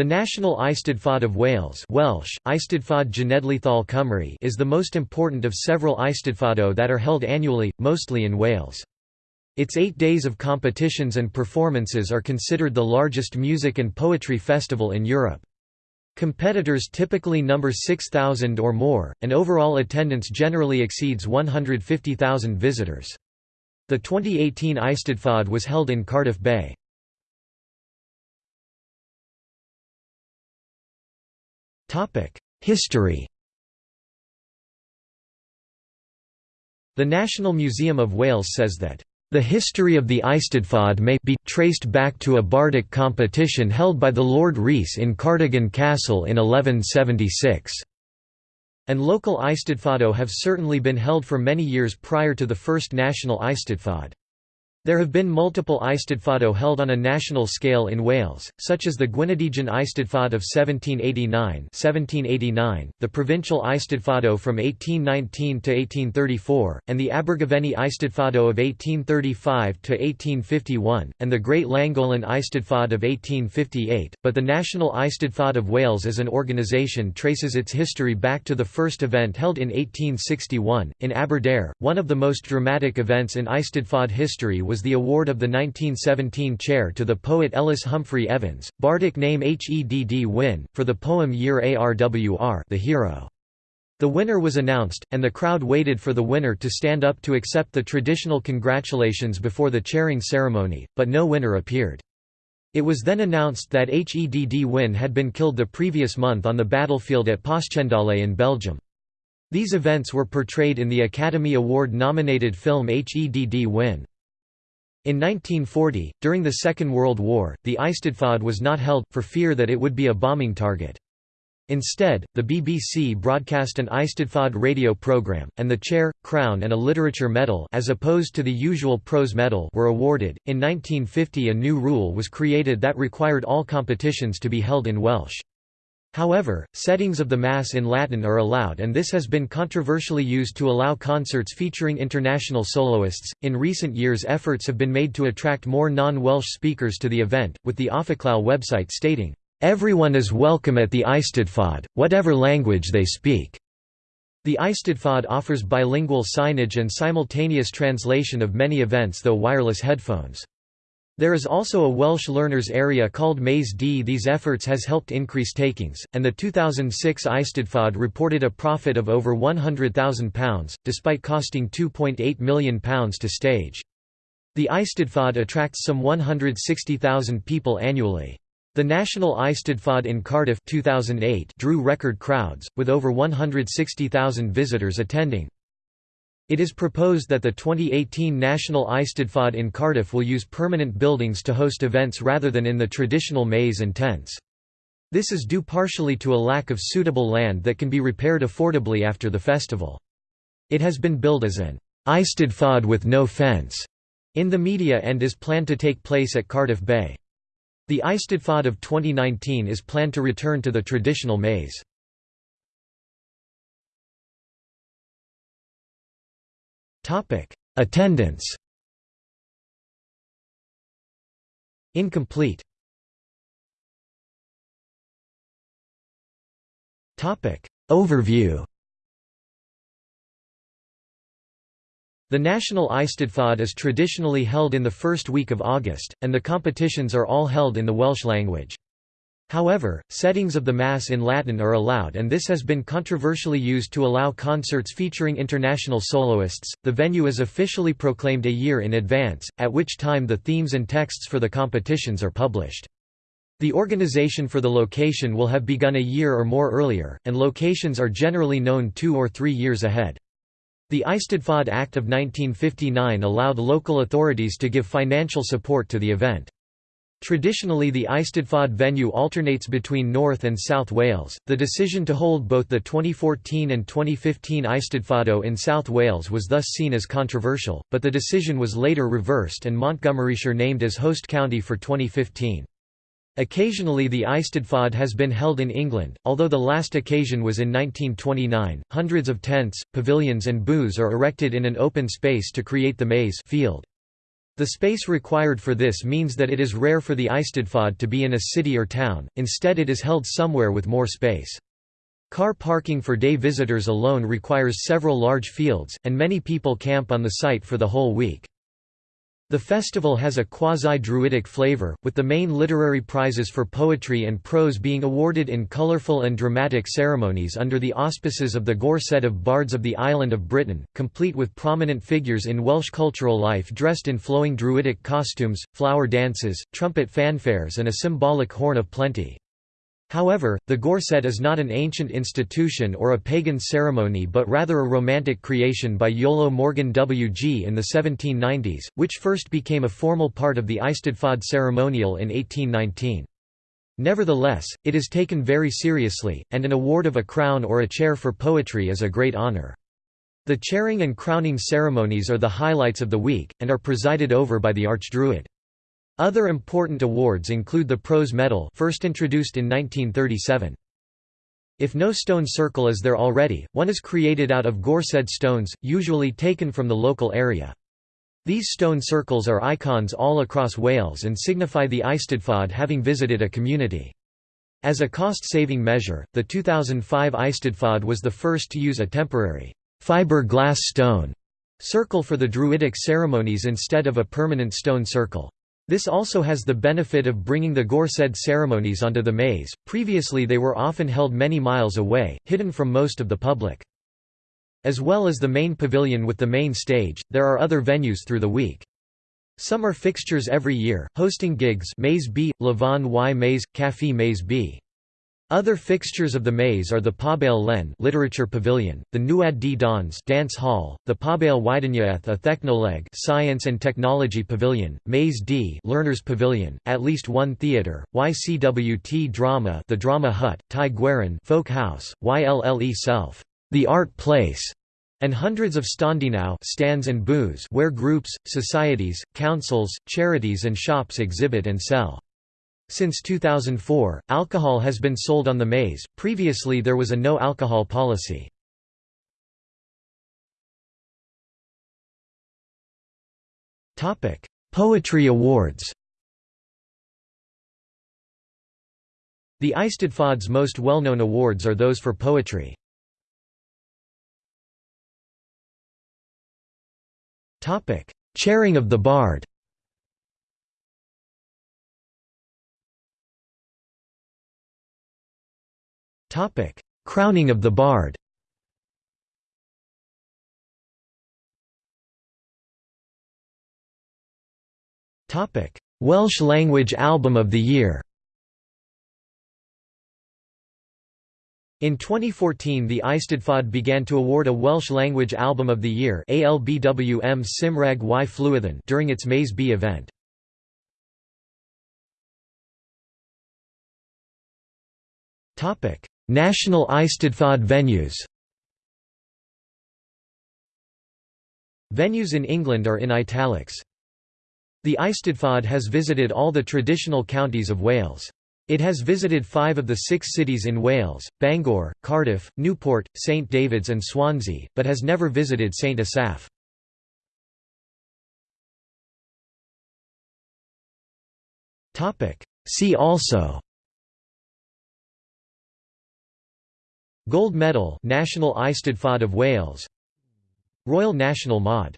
The National Eisteddfod of Wales Welsh, Eisteddfod Genedlaethol Cymru is the most important of several Eisteddfodau that are held annually, mostly in Wales. Its eight days of competitions and performances are considered the largest music and poetry festival in Europe. Competitors typically number 6,000 or more, and overall attendance generally exceeds 150,000 visitors. The 2018 Eisteddfod was held in Cardiff Bay. History The National Museum of Wales says that the history of the Eisteddfod may be traced back to a bardic competition held by the Lord Rhys in Cardigan Castle in 1176. And local Eisteddfodau have certainly been held for many years prior to the first national Eisteddfod. There have been multiple Eisteddfodau held on a national scale in Wales, such as the Gwyneddigion Eisteddfod of 1789 1789, the Provincial Eisteddfodau from 1819 to 1834, and the Abergavenny Eisteddfodau of 1835 to 1851, and the Great Llangollen Eisteddfod of 1858, but the National Eisteddfod of Wales as an organisation traces its history back to the first event held in 1861, in Aberdare, one of the most dramatic events in Eisteddfod history was the award of the 1917 chair to the poet Ellis Humphrey Evans, bardic name Hedd Wyn, for the poem Yr Arwr the hero. The winner was announced, and the crowd waited for the winner to stand up to accept the traditional congratulations before the chairing ceremony, but no winner appeared. It was then announced that Hedd Wyn had been killed the previous month on the battlefield at Passchendaele in Belgium. These events were portrayed in the Academy Award-nominated film Hedd Wyn. In 1940, during the Second World War, the Eisteddfod was not held, for fear that it would be a bombing target. Instead, the BBC broadcast an Eisteddfod radio programme, and the chair, crown and a literature medal as opposed to the usual prose medal were awarded. In 1950 a new rule was created that required all competitions to be held in Welsh. However, settings of the Mass in Latin are allowed, and this has been controversially used to allow concerts featuring international soloists. In recent years, efforts have been made to attract more non Welsh speakers to the event, with the Officlal website stating, Everyone is welcome at the Eisteddfod, whatever language they speak. The Eisteddfod offers bilingual signage and simultaneous translation of many events though wireless headphones. There is also a Welsh learners area called Maes D. These efforts has helped increase takings, and the 2006 Eisteddfod reported a profit of over £100,000, despite costing £2.8 million to stage. The Eisteddfod attracts some 160,000 people annually. The National Eisteddfod in Cardiff 2008 drew record crowds, with over 160,000 visitors attending. It is proposed that the 2018 National Eisteddfod in Cardiff will use permanent buildings to host events rather than in the traditional Maes and tents. This is due partially to a lack of suitable land that can be repaired affordably after the festival. It has been billed as an Eisteddfod with no fence in the media and is planned to take place at Cardiff Bay. The Eisteddfod of 2019 is planned to return to the traditional Maes. Topic: Attendance. Incomplete. Topic: Overview. The National Eisteddfod is traditionally held in the first week of August, and the competitions are all held in the Welsh language. However, settings of the Mass in Latin are allowed, and this has been controversially used to allow concerts featuring international soloists. The venue is officially proclaimed a year in advance, at which time the themes and texts for the competitions are published. The organization for the location will have begun a year or more earlier, and locations are generally known two or three years ahead. The Eisteddfod Act of 1959 allowed local authorities to give financial support to the event. Traditionally, the Eisteddfod venue alternates between North and South Wales. The decision to hold both the 2014 and 2015 Eisteddfodau in South Wales was thus seen as controversial, but the decision was later reversed and Montgomeryshire named as host county for 2015. Occasionally the Eisteddfod has been held in England, although the last occasion was in 1929. Hundreds of tents, pavilions and booths are erected in an open space to create the Maes field. The space required for this means that it is rare for the Eisteddfod to be in a city or town, instead it is held somewhere with more space. Car parking for day visitors alone requires several large fields, and many people camp on the site for the whole week. The festival has a quasi-Druidic flavor, with the main literary prizes for poetry and prose being awarded in colourful and dramatic ceremonies under the auspices of the Gorsedd of Bards of the Island of Britain, complete with prominent figures in Welsh cultural life dressed in flowing Druidic costumes, flower dances, trumpet fanfares and a symbolic horn of plenty. However, the Gorsedd is not an ancient institution or a pagan ceremony but rather a romantic creation by Iolo Morganwg in the 1790s, which first became a formal part of the Eisteddfod ceremonial in 1819. Nevertheless, it is taken very seriously, and an award of a crown or a chair for poetry is a great honour. The chairing and crowning ceremonies are the highlights of the week, and are presided over by the Archdruid. Other important awards include the Prose Medal first introduced in 1937. If no stone circle is there already, one is created out of Gorsedd stones, usually taken from the local area. These stone circles are icons all across Wales and signify the Eisteddfod having visited a community. As a cost-saving measure, the 2005 Eisteddfod was the first to use a temporary fiber-glass stone circle for the Druidic ceremonies instead of a permanent stone circle. This also has the benefit of bringing the Gorsedd ceremonies onto the Maes, previously they were often held many miles away, hidden from most of the public. As well as the main pavilion with the main stage, there are other venues through the week. Some are fixtures every year, hosting gigs Maes B, Llwyfan y Maes, Café Maes B. Other fixtures of the Maes are the Pabell Len Literature Pavilion, the Neuadd Ddawns Dance Hall, the Pabell Gwyddoniaeth a Thechnoleg Science and Technology Pavilion, Maes D Learners Pavilion, at least one theatre, Y Cwt Drama the Drama Hut, Tŷ Gwerin Folk House, Y Lle Celf the Art Place, and hundreds of stondinau stands and booths where groups, societies, councils, charities and shops exhibit and sell. Since 2004, alcohol has been sold on the Maes, previously there was a no-alcohol policy. Poetry awards The Eisteddfod's most well-known awards are those for poetry. Chairing of the Bard Topic: Crowning of the Bard. Topic: Welsh Language Album of the Year. In 2014 the Eisteddfod began to award a Welsh Language Album of the Year ALBWM Cymraeg y Flwyddyn during its Maes B event. National Eisteddfod venues Venues in England are in italics. The Eisteddfod has visited all the traditional counties of Wales. It has visited five of the six cities in Wales, Bangor, Cardiff, Newport, St David's and Swansea, but has never visited St Asaph. See also Gold Medal National Eisteddfod of Wales Royal National Mod